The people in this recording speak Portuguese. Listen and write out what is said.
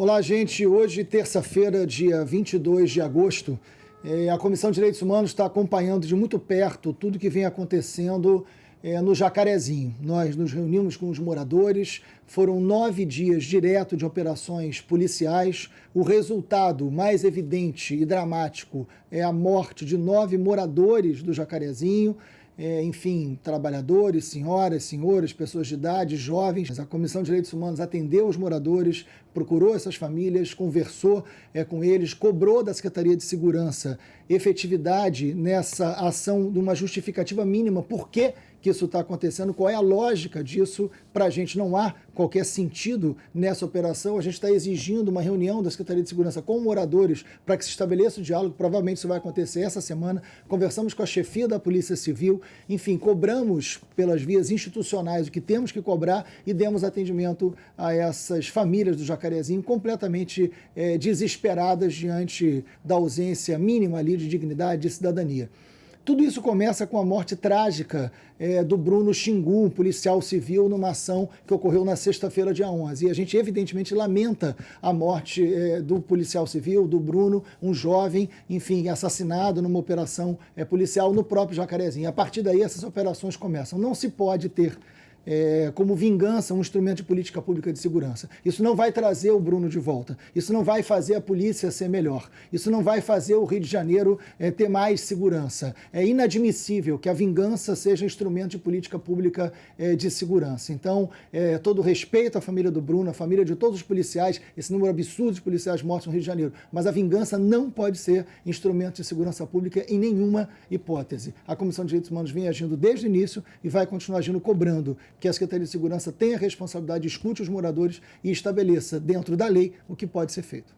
Olá, gente. Hoje, terça-feira, dia 22 de agosto, eh, a Comissão de Direitos Humanos está acompanhando de muito perto tudo que vem acontecendo eh, no Jacarezinho. Nós nos reunimos com os moradores, foram nove dias direto de operações policiais. O resultado mais evidente e dramático é a morte de nove moradores do Jacarezinho é, enfim, trabalhadores, senhoras, senhores, pessoas de idade, jovens. A Comissão de Direitos Humanos atendeu os moradores, procurou essas famílias, conversou é, com eles, cobrou da Secretaria de Segurança efetividade nessa ação de uma justificativa mínima. Por que, que isso está acontecendo? Qual é a lógica disso? Para a gente não há qualquer sentido nessa operação. A gente está exigindo uma reunião da Secretaria de Segurança com moradores para que se estabeleça o diálogo. Provavelmente isso vai acontecer essa semana. Conversamos com a chefia da Polícia Civil. Enfim, cobramos pelas vias institucionais o que temos que cobrar e demos atendimento a essas famílias do Jacarezinho completamente é, desesperadas diante da ausência mínima ali de dignidade, de cidadania. Tudo isso começa com a morte trágica é, do Bruno Xingu, um policial civil, numa ação que ocorreu na sexta-feira, dia 11. E a gente, evidentemente, lamenta a morte é, do policial civil, do Bruno, um jovem, enfim, assassinado numa operação é, policial no próprio Jacarezinho. A partir daí, essas operações começam. Não se pode ter é, como vingança um instrumento de política pública de segurança. Isso não vai trazer o Bruno de volta. Isso não vai fazer a polícia ser melhor. Isso não vai fazer o Rio de Janeiro é, ter mais segurança. É inadmissível que a vingança seja instrumento de política pública é, de segurança. Então, é, todo respeito à família do Bruno, à família de todos os policiais, esse número absurdo de policiais mortos no Rio de Janeiro. Mas a vingança não pode ser instrumento de segurança pública em nenhuma hipótese. A Comissão de Direitos Humanos vem agindo desde o início e vai continuar agindo cobrando que a Secretaria de Segurança tenha a responsabilidade, escute os moradores e estabeleça dentro da lei o que pode ser feito.